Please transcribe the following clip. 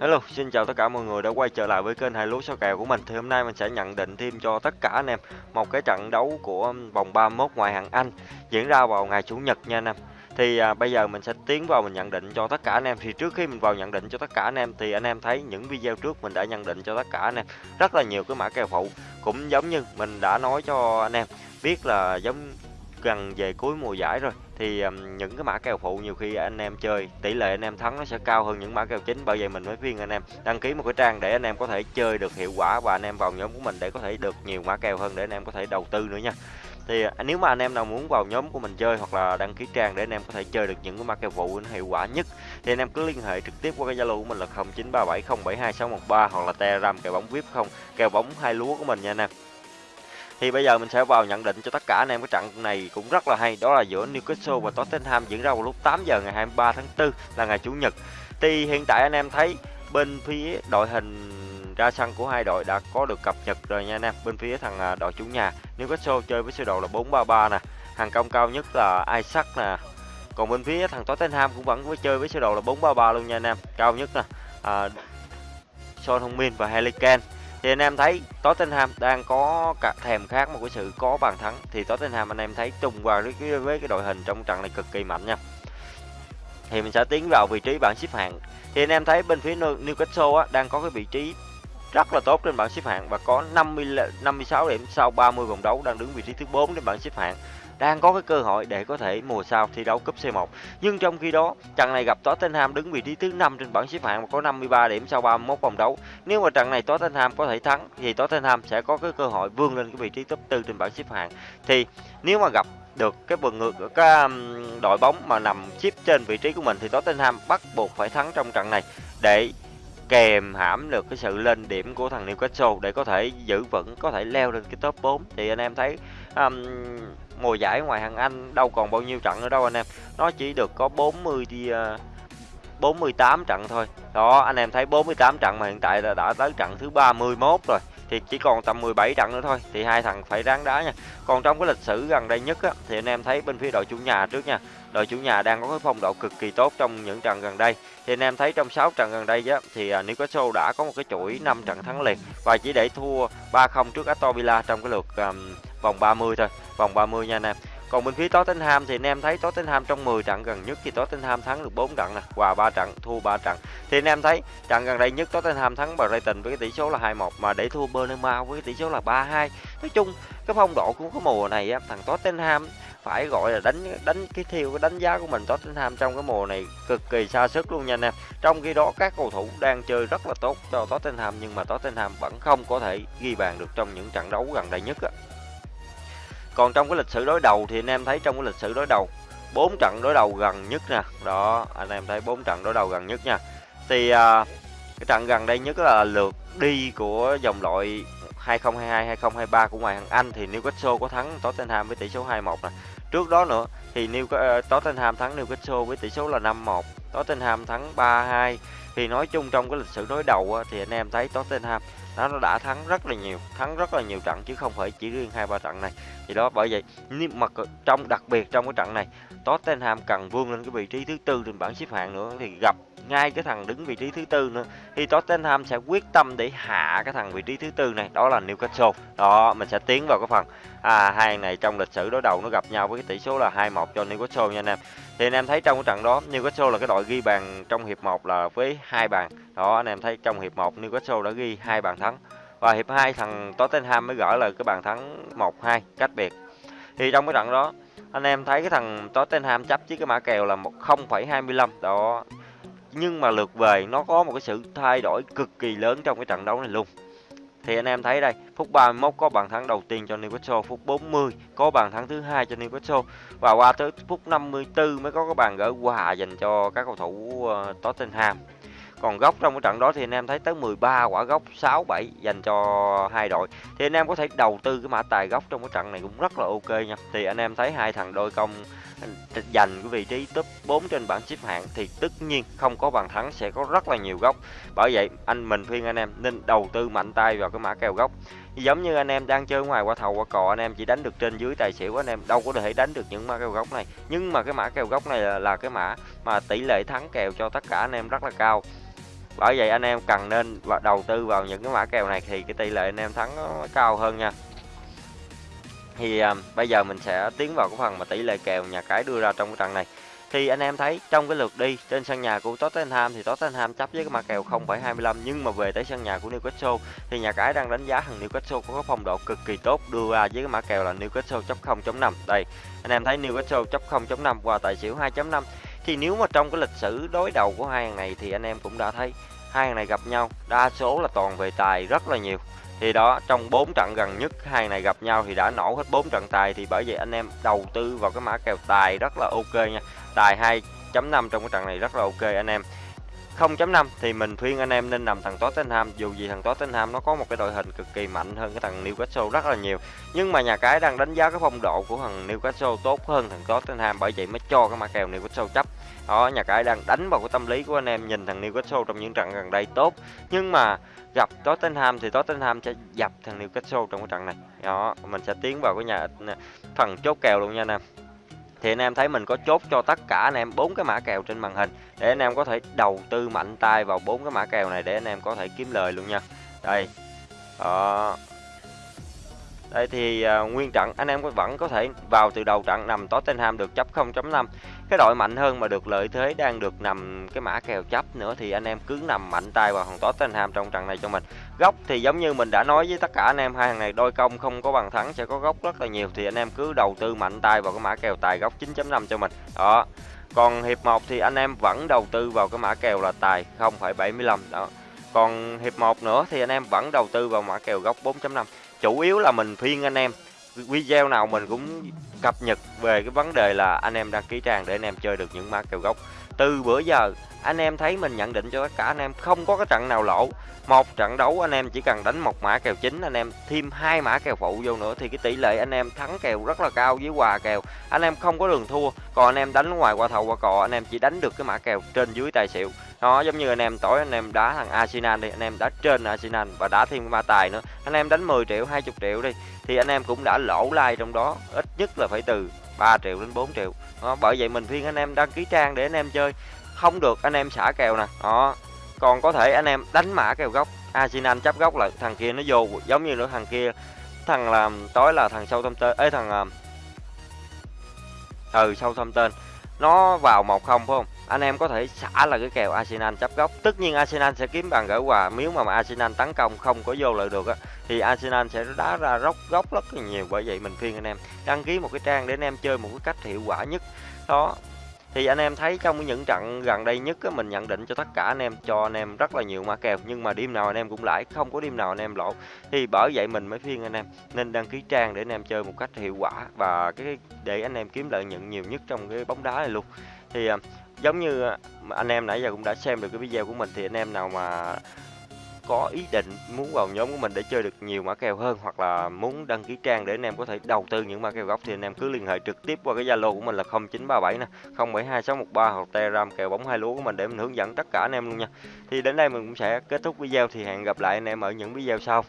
Hello, xin chào tất cả mọi người đã quay trở lại với kênh hai lúa sao kèo của mình. Thì hôm nay mình sẽ nhận định thêm cho tất cả anh em một cái trận đấu của vòng 31 ngoại hạng Anh diễn ra vào ngày chủ nhật nha anh em. Thì à, bây giờ mình sẽ tiến vào mình nhận định cho tất cả anh em. Thì trước khi mình vào nhận định cho tất cả anh em thì anh em thấy những video trước mình đã nhận định cho tất cả anh em rất là nhiều cái mã kèo phụ. Cũng giống như mình đã nói cho anh em biết là giống gần về cuối mùa giải rồi thì um, những cái mã kèo phụ nhiều khi anh em chơi tỷ lệ anh em thắng nó sẽ cao hơn những mã kèo chính. Bởi vậy mình mới khuyên anh em đăng ký một cái trang để anh em có thể chơi được hiệu quả và anh em vào nhóm của mình để có thể được nhiều mã kèo hơn để anh em có thể đầu tư nữa nha. Thì à, nếu mà anh em nào muốn vào nhóm của mình chơi hoặc là đăng ký trang để anh em có thể chơi được những cái mã kèo phụ hiệu quả nhất thì anh em cứ liên hệ trực tiếp qua cái zalo của mình là 0937072613 hoặc là telegram kèo bóng vip không kèo bóng hai lúa của mình nha anh em thì bây giờ mình sẽ vào nhận định cho tất cả anh em cái trận này cũng rất là hay. Đó là giữa Newcastle và Tottenham diễn ra vào lúc 8 giờ ngày 23 tháng 4 là ngày chủ nhật. Thì hiện tại anh em thấy bên phía đội hình ra sân của hai đội đã có được cập nhật rồi nha anh em. Bên phía thằng à, đội chủ nhà Newcastle chơi với sơ đồ là 433 nè. Hàng công cao nhất là Isaac nè. Còn bên phía thằng Tottenham cũng vẫn với chơi với sơ đồ là 433 luôn nha anh em. Cao nhất nè à, Son Thông Min và Harry Kane thì anh em thấy Tottenham đang có cả thèm khát một cái sự có bàn thắng. Thì Tottenham anh em thấy trùng vào với cái, với cái đội hình trong trận này cực kỳ mạnh nha. Thì mình sẽ tiến vào vị trí bảng xếp hạng. Thì anh em thấy bên phía Newcastle á, đang có cái vị trí rất là tốt trên bảng xếp hạng và có 50 56 điểm sau 30 vòng đấu đang đứng vị trí thứ 4 trên bảng xếp hạng đang có cái cơ hội để có thể mùa sau thi đấu cúp C1. Nhưng trong khi đó, trận này gặp Tottenham đứng vị trí thứ 5 trên bảng xếp hạng và có 53 điểm sau 31 vòng đấu. Nếu mà trận này Tottenham có thể thắng thì Tottenham sẽ có cái cơ hội vươn lên cái vị trí top 4 trên bảng xếp hạng. Thì nếu mà gặp được cái vườn ngược của cái đội bóng mà nằm chip trên vị trí của mình thì Tottenham bắt buộc phải thắng trong trận này để kèm hãm được cái sự lên điểm của thằng Newcastle để có thể giữ vững có thể leo lên cái top 4 thì anh em thấy um, mùa giải ngoài hàng Anh đâu còn bao nhiêu trận nữa đâu anh em. Nó chỉ được có 40 đi à, uh, 48 trận thôi. Đó anh em thấy 48 trận mà hiện tại là đã tới trận thứ 31 rồi thì chỉ còn tầm 17 trận nữa thôi thì hai thằng phải ráng đá nha. Còn trong cái lịch sử gần đây nhất á, thì anh em thấy bên phía đội chủ nhà trước nha đội chủ nhà đang có cái phong độ cực kỳ tốt trong những trận gần đây. Thì anh em thấy trong 6 trận gần đây á, thì à, Newcastle đã có một cái chuỗi 5 trận thắng liền và chỉ để thua 3-0 trước Aston Villa trong cái lượt um, vòng 30 thôi vòng 30 nha anh em còn bên phía Tottenham thì anh em thấy Tottenham trong 10 trận gần nhất thì Tottenham thắng được 4 trận nè, hòa 3 trận, thua 3 trận. Thì anh em thấy trận gần đây nhất Tottenham thắng Brighton với cái tỷ số là 2-1 mà để thua Bournemouth với cái tỷ số là 3-2. Nói chung cái phong độ của cái mùa này á, thằng Tottenham phải gọi là đánh đánh cái theo cái đánh giá của mình Tottenham trong cái mùa này cực kỳ xa sức luôn nha anh em. Trong khi đó các cầu thủ đang chơi rất là tốt cho Tottenham nhưng mà Tottenham vẫn không có thể ghi bàn được trong những trận đấu gần đây nhất á. Còn trong cái lịch sử đối đầu thì anh em thấy trong cái lịch sử đối đầu bốn trận đối đầu gần nhất nè. Đó, anh em thấy bốn trận đối đầu gần nhất nha. Thì à, cái trận gần đây nhất là lượt đi của dòng loại 2022 2023 của ngoại hạng Anh thì Newcastle có thắng Tottenham với tỷ số 2-1 nè. Trước đó nữa thì New uh, Tottenham thắng Newcastle với tỷ số là 5-1, Tottenham thắng 3-2. Thì nói chung trong cái lịch sử đối đầu á, thì anh em thấy Tottenham nó đã thắng rất là nhiều, thắng rất là nhiều trận chứ không phải chỉ riêng hai ba trận này. Thì đó, bởi vậy nhưng mà trong, đặc biệt trong cái trận này, Tottenham cần vươn lên cái vị trí thứ tư trên bảng xếp hạng nữa thì gặp ngay cái thằng đứng vị trí thứ tư nữa. Thì Tottenham sẽ quyết tâm để hạ cái thằng vị trí thứ tư này đó là Newcastle. Đó mình sẽ tiến vào cái phần à hai này trong lịch sử đối đầu nó gặp nhau với cái tỷ số là 2-1 cho Newcastle nha anh em. Thì anh em thấy trong cái trận đó Newcastle là cái đội ghi bàn trong hiệp 1 là với hai bàn. Đó anh em thấy trong hiệp 1 Newcastle đã ghi hai bàn thắng. Và hiệp 2 thằng Tottenham mới gỡ là cái bàn thắng 1-2 cách biệt. Thì trong cái trận đó anh em thấy cái thằng Tottenham chấp với cái mã kèo là 0,25 đó nhưng mà lượt về nó có một cái sự thay đổi cực kỳ lớn trong cái trận đấu này luôn. Thì anh em thấy đây, phút 31 có bàn thắng đầu tiên cho Newcastle, phút 40 có bàn thắng thứ hai cho Newcastle, và qua tới phút 54 mới có cái bàn gỡ hòa dành cho các cầu thủ ờ, Tottenham còn góc trong cái trận đó thì anh em thấy tới 13 quả góc 6 7 dành cho hai đội. Thì anh em có thể đầu tư cái mã tài góc trong cái trận này cũng rất là ok nha. Thì anh em thấy hai thằng đôi công giành cái vị trí top 4 trên bảng xếp hạng thì tất nhiên không có bàn thắng sẽ có rất là nhiều góc bởi vậy anh mình khuyên anh em nên đầu tư mạnh tay vào cái mã kèo góc giống như anh em đang chơi ngoài qua thầu qua cò anh em chỉ đánh được trên dưới tài xỉu anh em đâu có thể đánh được những mã kèo góc này. Nhưng mà cái mã kèo góc này là, là cái mã mà tỷ lệ thắng kèo cho tất cả anh em rất là cao bởi vậy anh em cần nên đầu tư vào những cái mã kèo này thì cái tỷ lệ anh em thắng nó cao hơn nha. Thì à, bây giờ mình sẽ tiến vào cái phần mà tỷ lệ kèo nhà cái đưa ra trong cái trận này. Thì anh em thấy trong cái lượt đi trên sân nhà của Tottenham thì Tottenham chấp với cái mã kèo 0,25 nhưng mà về tới sân nhà của Newcastle thì nhà cái đang đánh giá thằng Newcastle có cái phong độ cực kỳ tốt đưa ra với cái mã kèo là Newcastle chấp 0.5 đây anh em thấy Newcastle chấp 0.5 qua tài xỉu 2.5 thì nếu mà trong cái lịch sử đối đầu của hai thằng này thì anh em cũng đã thấy hai thằng này gặp nhau, đa số là toàn về tài rất là nhiều. Thì đó, trong 4 trận gần nhất hai này gặp nhau thì đã nổ hết 4 trận tài thì bởi vậy anh em đầu tư vào cái mã kèo tài rất là ok nha. Tài 2.5 trong cái trận này rất là ok anh em. 0.5 thì mình khuyên anh em nên nằm thằng Tottenham, dù gì thằng Tottenham nó có một cái đội hình cực kỳ mạnh hơn cái thằng Newcastle rất là nhiều. Nhưng mà nhà cái đang đánh giá cái phong độ của thằng Newcastle tốt hơn thằng Tottenham, bởi vậy mới cho cái mã kèo Newcastle chấp đó, nhà cái đang đánh vào cái tâm lý của anh em, nhìn thằng Newcastle trong những trận gần đây tốt. Nhưng mà gặp Tottenham thì Tottenham sẽ dập thằng Newcastle trong cái trận này. Đó, mình sẽ tiến vào cái nhà phần chốt kèo luôn nha anh em. Thì anh em thấy mình có chốt cho tất cả anh em bốn cái mã kèo trên màn hình để anh em có thể đầu tư mạnh tay vào bốn cái mã kèo này để anh em có thể kiếm lời luôn nha. Đây, đó đây thì uh, nguyên trận anh em vẫn có thể vào từ đầu trận nằm Tottenham được chấp 0.5 cái đội mạnh hơn mà được lợi thế đang được nằm cái mã kèo chấp nữa thì anh em cứ nằm mạnh tay vào thằng Tottenham trong trận này cho mình. Góc thì giống như mình đã nói với tất cả anh em hai thằng này đôi công không có bằng thắng sẽ có góc rất là nhiều thì anh em cứ đầu tư mạnh tay vào cái mã kèo tài góc 9.5 cho mình. Đó. Còn hiệp 1 thì anh em vẫn đầu tư vào cái mã kèo là tài 0.75 đó. Còn hiệp 1 nữa thì anh em vẫn đầu tư vào mã kèo góc 4.5 chủ yếu là mình phiên anh em. Video nào mình cũng cập nhật về cái vấn đề là anh em đăng ký trang để anh em chơi được những mã kèo gốc. Từ bữa giờ, anh em thấy mình nhận định cho tất cả anh em không có cái trận nào lỗ. Một trận đấu anh em chỉ cần đánh một mã kèo chính, anh em thêm hai mã kèo phụ vô nữa thì cái tỷ lệ anh em thắng kèo rất là cao với quà kèo. Anh em không có đường thua, còn anh em đánh ngoài qua thầu qua cò, anh em chỉ đánh được cái mã kèo trên dưới tài xỉu nó giống như anh em tối anh em đá thằng Arsenal đi anh em đá trên Arsenal và đá thêm ba tài nữa. Anh em đánh 10 triệu 20 triệu đi thì anh em cũng đã lỗ like trong đó ít nhất là phải từ 3 triệu đến 4 triệu. Đó, bởi vậy mình khuyên anh em đăng ký trang để anh em chơi. Không được anh em xả kèo nè. Đó còn có thể anh em đánh mã kèo gốc. Arsenal chấp gốc lại thằng kia nó vô giống như nữa thằng kia thằng làm tối là thằng sâu thâm tên ấy thằng à, ừ sâu thâm tên nó vào một không phải không? Anh em có thể xả là cái kèo Arsenal chấp góc tất nhiên Arsenal sẽ kiếm bàn gỡ quà. Nếu mà, mà Arsenal tấn công không có vô lợi được á thì Arsenal sẽ đá ra róc góc rất là nhiều. Bởi vậy mình khuyên anh em đăng ký một cái trang để anh em chơi một cái cách hiệu quả nhất. Đó. Thì anh em thấy trong những trận gần đây nhất á, mình nhận định cho tất cả anh em cho anh em rất là nhiều mã kèo. Nhưng mà đêm nào anh em cũng lãi không có đêm nào anh em lỗ. Thì bởi vậy mình mới khuyên anh em nên đăng ký trang để anh em chơi một cách hiệu quả và cái để anh em kiếm lợi nhuận nhiều nhất trong cái bóng đá này luôn thì à, giống như à, anh em nãy giờ cũng đã xem được cái video của mình thì anh em nào mà có ý định muốn vào nhóm của mình để chơi được nhiều mã kèo hơn hoặc là muốn đăng ký trang để anh em có thể đầu tư những mã kèo gốc thì anh em cứ liên hệ trực tiếp qua cái Zalo của mình là 0937 nè, 072613 hoặc Telegram kèo bóng hai lúa của mình để mình hướng dẫn tất cả anh em luôn nha. Thì đến đây mình cũng sẽ kết thúc video thì hẹn gặp lại anh em ở những video sau.